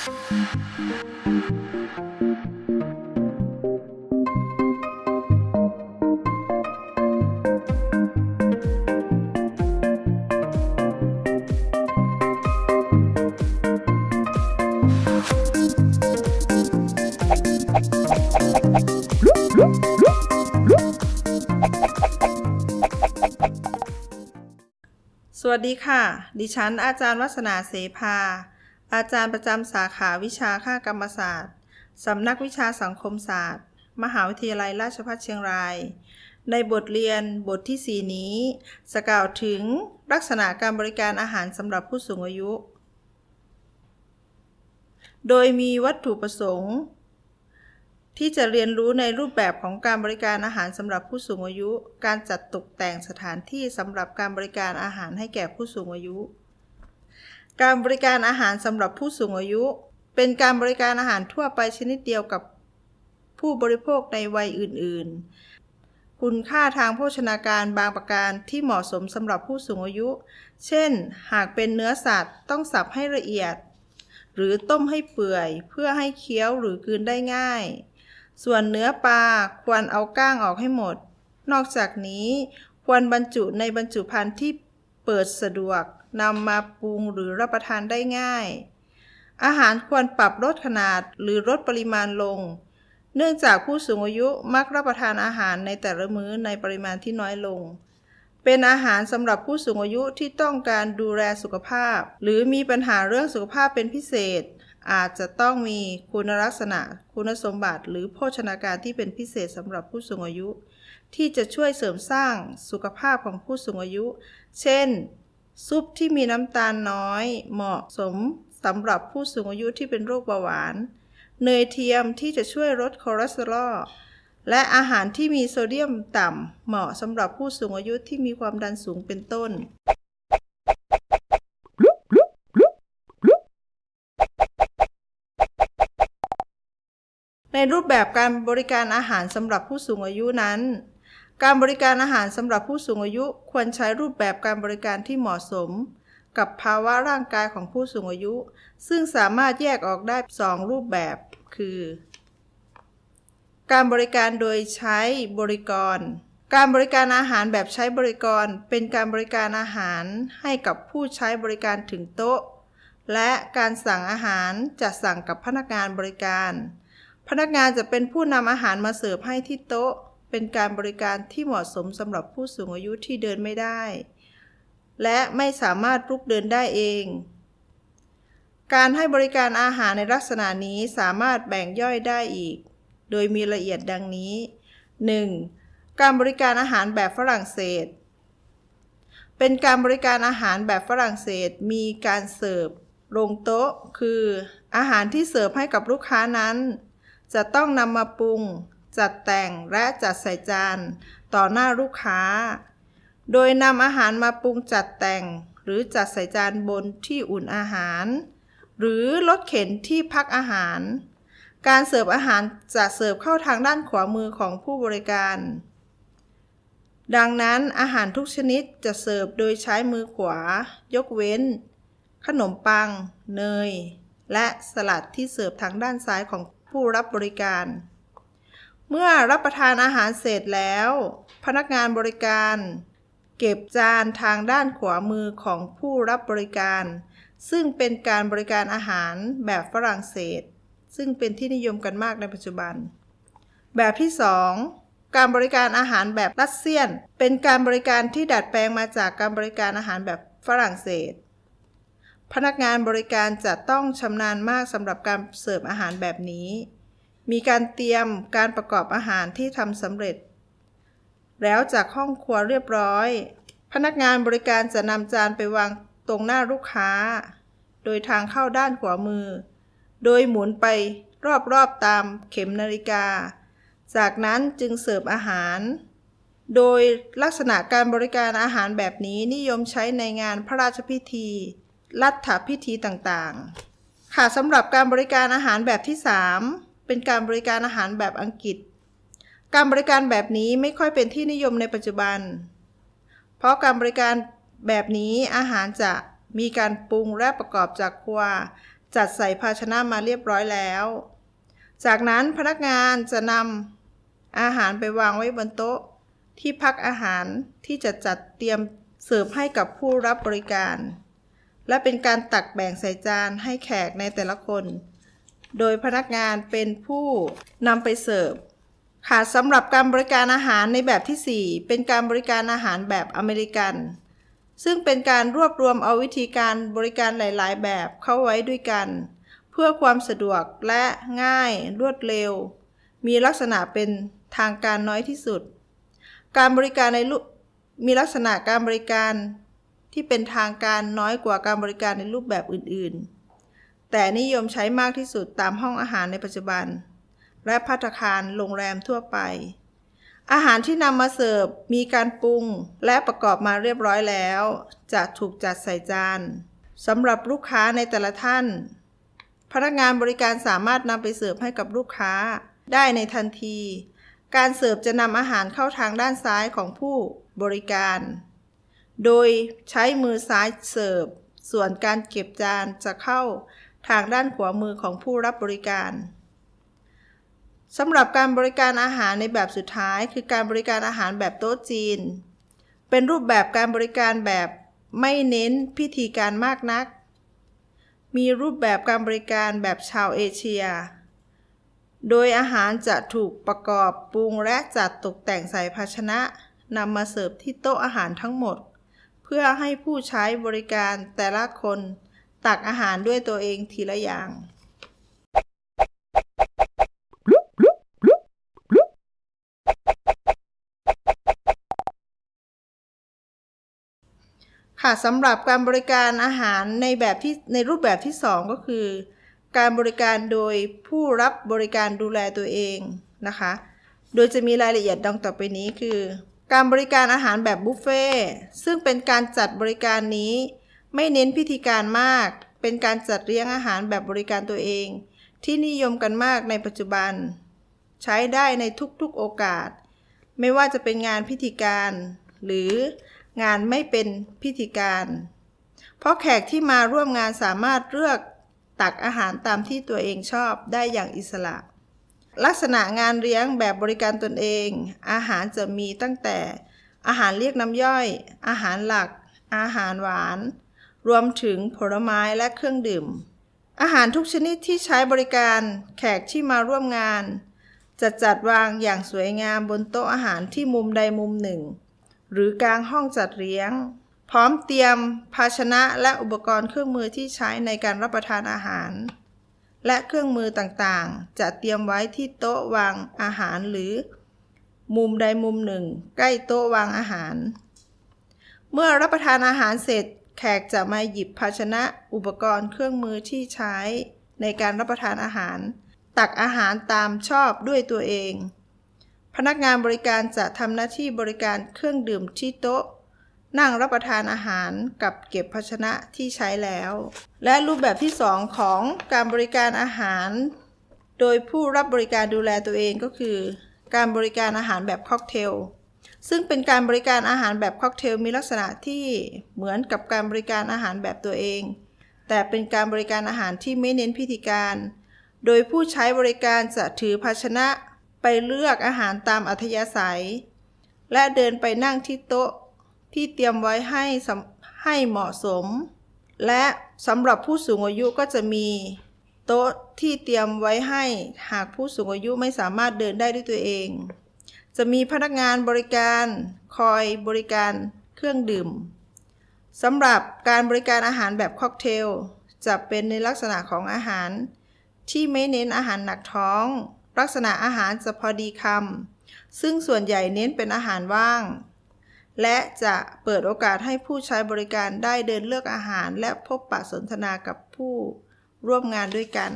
สวัสดีค่ะ ดิฉันอาจารย์วัฒนาเสภา อาจารย์ประจำสาขาวิชาค่ากรรมศาสตร์สำนักวิชาสังคมศาสตร์ มหาวิทยาลัยราชภัฏเชียงราย ในบทเรียนบทที่ 4 นี้สกล่าวถึงลักษณะการบริการอาหารสำหรับผู้สูงอายุ โดยมีวัตถุประสงค์ ที่จะเรียนรู้ในรูปแบบของการบริการอาหารสำหรับผู้สูงอายุ การจัดตกแต่งสถานที่สำหรับการบริการอาหารให้แก่ผู้สูงอายุ การบริการอาหารสำหรับผู้สูงอายุ เป็นการบริการอาหารทั่วไปชนิดเดียวกับผู้บริโภคในวัยอื่น ๆ คุณค่าทางโภชนาการบางประการที่เหมาะสมสำหรับผู้สูงอายุ เช่น หากเป็นเนื้อสัตว์ต้องสับให้ละเอียด หรือต้มให้เปื่อยเพื่อให้เคี้ยวหรือกืนได้ง่าย ส่วนเนื้อปลาควรเอาก้างออกให้หมด นอกจากนี้ควรบรรจุในบรรจุภัณฑ์ที่เปิดสะดวก นำมาปรุงหรือรับประทานได้ง่าย อาหารควรปรับลดขนาดหรือลดปริมาณลง เนื่องจากผู้สูงอายุมักรับประทานอาหารในแต่ละมื้อในปริมาณที่น้อยลง เป็นอาหารสำหรับผู้สูงอายุที่ต้องการดูแลสุขภาพ หรือมีปัญหาเรื่องสุขภาพเป็นพิเศษ อาจจะต้องมีคุณลักษณะ คุณสมบัติ หรือโภชนาการที่เป็นพิเศษสำหรับผู้สูงอายุที่จะช่วยเสริมสร้างสุขภาพของผู้สูงอายุ เช่น ซุปที่มีน้ำตาลน้อย เหมาะสมสำหรับผู้สูงอายุที่เป็นโรคเบาหวาน เนยเทียมที่จะช่วยลดคอเลสเตอรอลและอาหารที่มีโซเดียมต่ำ เหมาะสำหรับผู้สูงอายุที่มีความดันสูงเป็นต้น ในรูปแบบการบริการอาหารสำหรับผู้สูงอายุนั้น การบริการอาหารสำหรับผู้สูงอายุควรใช้รูปแบบการบริการที่เหมาะสม กับภาวะร่างกายของผู้สูงอายุ ซึ่งสามารถแยกออกได้ 2 รูปแบบ คือ การบริการโดยใช้บริกร การบริการอาหารแบบใช้บริกร เป็นการบริการอาหารให้กับผู้ใช้บริการถึงโต๊ะ และการสั่งอาหารจะสั่งกับพนักงานบริการ พนักงานจะเป็นผู้นำอาหารมาเสิร์ฟให้ที่โต๊ะ เป็นการบริการที่เหมาะสมสำหรับผู้สูงอายุที่เดินไม่ได้ และไม่สามารถลุกเดินได้เอง การให้บริการอาหารในลักษณะนี้สามารถแบ่งย่อยได้อีก โดยมีละเอียดดังนี้ 1. การบริการอาหารแบบฝรั่งเศส เป็นการบริการอาหารแบบฝรั่งเศสมีการเสิร์ฟลงโต๊ะ คือ อาหารที่เสิร์ฟให้กับลูกค้านั้น จะต้องนำมาปรุง จัดแต่งและจัดใส่จานต่อหน้าลูกค้า โดยนำอาหารมาปรุงจัดแต่ง หรือจัดใส่จานบนที่อุ่นอาหาร หรือรถเข็นที่พักอาหาร การเสิร์ฟอาหารจะเสิร์ฟเข้าทางด้านขวามือของผู้บริการ ดังนั้นอาหารทุกชนิดจะเสิร์ฟโดยใช้มือขวา ยกเว้น ขนมปัง เนย และสลัดที่เสิร์ฟทางด้านซ้ายของผู้รับบริการ เมื่อรับประทานอาหารเสร็จแล้ว พนักงานบริการ เก็บจานทางด้านขวามือของผู้รับบริการ ซึ่งเป็นการบริการอาหารแบบฝรั่งเศส ซึ่งเป็นที่นิยมกันมากในปัจจุบัน แบบที่ 2การบริการอาหารแบบรัสเซียน เป็นการบริการที่ดัดแปลงมาจากการบริการอาหารแบบฝรั่งเศส พนักงานบริการจะต้องชำนาญมากสำหรับการเสิร์ฟอาหารแบบนี้ มีการเตรียมการประกอบอาหารที่ทำสำเร็จ แล้วจากห้องครัวเรียบร้อย พนักงานบริการจะนำจานไปวางตรงหน้าลูกค้า โดยทางเข้าด้านขวามือ โดยหมุนไปรอบๆตามเข็มนาฬิกา จากนั้นจึงเสิร์ฟอาหาร โดยลักษณะการบริการอาหารแบบนี้นิยมใช้ในงานพระราชพิธี รัฐพิธีต่างๆ ค่ะสำหรับการบริการอาหารแบบที่ 3 เป็นการบริการอาหารแบบอังกฤษ การบริการแบบนี้ไม่ค่อยเป็นที่นิยมในปัจจุบัน เพราะการบริการแบบนี้อาหารจะมีการปรุงและประกอบจากครัว จัดใส่ภาชนะมาเรียบร้อยแล้ว จากนั้นพนักงานจะนำอาหารไปวางไว้บนโต๊ะ ที่พักอาหารที่จะจัดเตรียมเสิร์ฟให้กับผู้รับบริการ และเป็นการตักแบ่งใส่จานให้แขกในแต่ละคน โดยพนักงานเป็นผู้นำไปเสิร์ฟค่ะสำหรับการบริการอาหารในแบบที่ 4 เป็นการบริการอาหารแบบอเมริกัน ซึ่งเป็นการรวบรวมเอาวิธีการบริการหลาย ๆ แบบเข้าไว้ด้วยกัน เพื่อความสะดวกและง่ายรวดเร็ว มีลักษณะเป็นทางการน้อยที่สุด การบริการในรูปมีลักษณะการบริการที่เป็นทางการน้อยกว่าการบริการในรูปแบบอื่น ๆ แต่นิยมใช้มากที่สุดตามห้องอาหารในปัจจุบัน และภัตคารโรงแรมทั่วไป อาหารที่นำมาเสิร์ฟมีการปรุงและประกอบมาเรียบร้อยแล้ว จะถูกจัดใส่จานสำหรับลูกค้าในแต่ละท่าน พนักงานบริการสามารถนำไปเสิร์ฟให้กับลูกค้าได้ในทันที การเสิร์ฟจะนำอาหารเข้าทางด้านซ้ายของผู้บริการ โดยใช้มือซ้ายเสิร์ฟ ส่วนการเก็บจานจะเข้า ทางด้านขวามือของผู้รับบริการสำหรับการบริการอาหารในแบบสุดท้ายคือการบริการอาหารแบบโต๊ะจีน เป็นรูปแบบการบริการแบบไม่เน้นพิธีการมากนัก มีรูปแบบการบริการแบบชาวเอเชีย โดยอาหารจะถูกประกอบปรุงและจัดตกแต่งใส่ภาชนะนำมาเสิร์ฟที่โต๊ะอาหารทั้งหมด เพื่อให้ผู้ใช้บริการแต่ละคน ตักอาหารด้วยตัวเองทีละอย่าง ค่ะสำหรับการบริการอาหารในแบบที่ในรูปแบบที่ 2 ก็คือ การบริการโดยผู้รับบริการดูแลตัวเองนะคะ โดยจะมีรายละเอียดดังต่อไปนี้คือ การบริการอาหารแบบบุฟเฟ่ต์ซึ่งเป็นการจัดบริการนี้ ไม่เน้นพิธีการมาก เป็นการจัดเลี้ยงอาหารแบบบริการตัวเอง ที่นิยมกันมากในปัจจุบัน ใช้ได้ในทุกๆโอกาส ไม่ว่าจะเป็นงานพิธีการ หรืองานไม่เป็นพิธีการ เพราะแขกที่มาร่วมงานสามารถเลือกตักอาหารตามที่ตัวเองชอบได้อย่างอิสระ ลักษณะงานเลี้ยงแบบบริการตนเอง อาหารจะมีตั้งแต่ อาหารเรียกน้ำย่อย อาหารหลัก อาหารหวาน รวมถึงผลไม้และเครื่องดื่ม อาหารทุกชนิดที่ใช้บริการแขกที่มาร่วมงาน จะจัดวางอย่างสวยงามบนโต๊ะอาหารที่มุมใดมุมหนึ่ง หรือกลางห้องจัดเลี้ยง พร้อมเตรียมภาชนะและอุปกรณ์เครื่องมือที่ใช้ในการรับประทานอาหาร และเครื่องมือต่างๆ จะเตรียมไว้ที่โต๊ะวางอาหารหรือ มุมใดมุมหนึ่ง ใกล้โต๊ะวางอาหาร เมื่อรับประทานอาหารเสร็จ แขกจะมาหยิบภาชนะอุปกรณ์เครื่องมือที่ใช้ในการรับประทานอาหาร ตักอาหารตามชอบด้วยตัวเอง พนักงานบริการจะทำหน้าที่บริการเครื่องดื่มที่โต๊ะ นั่งรับประทานอาหารกับเก็บภาชนะที่ใช้แล้ว และรูปแบบที่ 2 ของการบริการอาหาร โดยผู้รับบริการดูแลตัวเองก็คือ การบริการอาหารแบบค็อกเทล ซึ่งเป็นการบริการอาหารแบบค็อกเทลมีลักษณะที่เหมือนกับการบริการอาหารแบบตัวเอง แต่เป็นการบริการอาหารที่ไม่เน้นพิธีการ โดยผู้ใช้บริการจะถือภาชนะไปเลือกอาหารตามอัธยาศัย และเดินไปนั่งที่โต๊ะที่เตรียมไว้ให้ให้เหมาะสม และสำหรับผู้สูงอายุก็จะมีโต๊ะที่เตรียมไว้ให้หากผู้สูงอายุไม่สามารถเดินได้ด้วยตัวเอง จะมีพนักงานบริการคอยบริการเครื่องดื่มสำหรับการบริการอาหารแบบค็อกเทล จะเป็นในลักษณะของอาหาร ที่ไม่เน้นอาหารหนักท้อง ลักษณะอาหารจะพอดีคำซึ่งส่วนใหญ่เน้นเป็นอาหารว่าง และจะเปิดโอกาสให้ผู้ใช้บริการได้เดินเลือกอาหาร และพบปะสนทนากับผู้ร่วมงานด้วยกัน